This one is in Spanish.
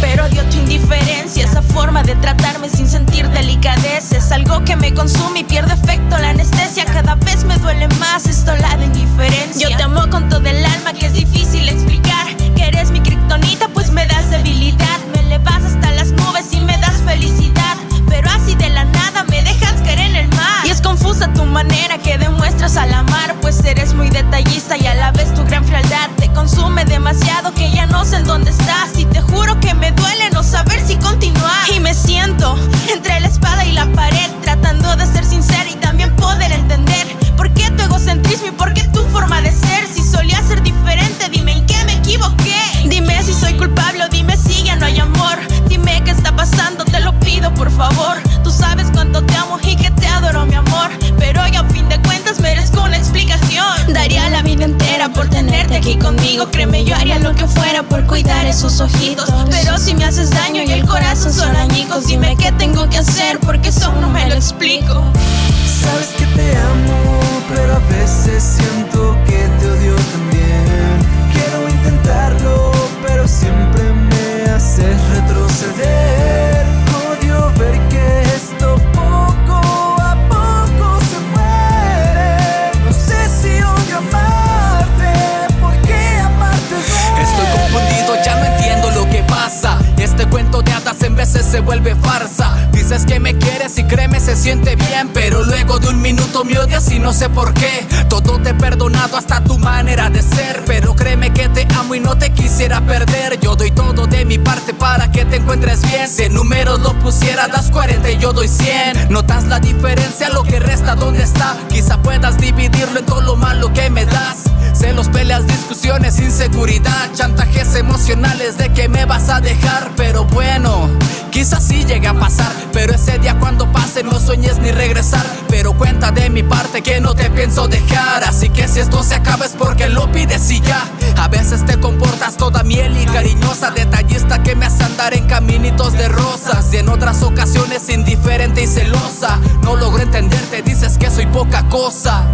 pero odio tu indiferencia. Esa forma de tratarme sin sentir delicadeza Es algo que me consume y pierde efecto la anestesia. Egocentrismo y por qué tu forma de ser? Si solía ser diferente, dime en qué me equivoqué. Dime si soy culpable o dime si ya no hay amor. Dime qué está pasando, te lo pido por favor. Tú sabes cuánto te amo y que te adoro mi amor. Pero hoy a fin de cuentas merezco una explicación. Daría la vida entera por tenerte aquí conmigo. Créeme yo haría lo que fuera por cuidar esos ojitos. Pero si me haces daño y el corazón son añicos Dime qué tengo que hacer porque eso no me lo explico se vuelve farsa. Dices que me quieres y créeme se siente bien, pero luego de un minuto me odias y no sé por qué. Todo te he perdonado hasta tu manera de ser, pero créeme que te amo y no te quisiera perder. Yo doy todo de mi parte para que te encuentres bien. Si en números lo pusiera, das 40 y yo doy 100. ¿Notas la diferencia? Lo que resta, ¿dónde está? Quizá puedas dividirlo en todo lo malo que me das. Celos, peleas, discusiones, inseguridad, chantajes emocionales de que me vas a dejar. Pero bueno, quizás sí llegue a pasar. Pero ese día cuando pase no sueñes ni regresar. Pero cuenta de mi parte que no te pienso dejar. Así que si esto se acaba es porque lo pides y ya. A veces te comportas toda miel y cariñosa, detallista que me hace andar en caminitos de rosas. Y en otras ocasiones indiferente y celosa. No logro entenderte, dices que soy poca cosa.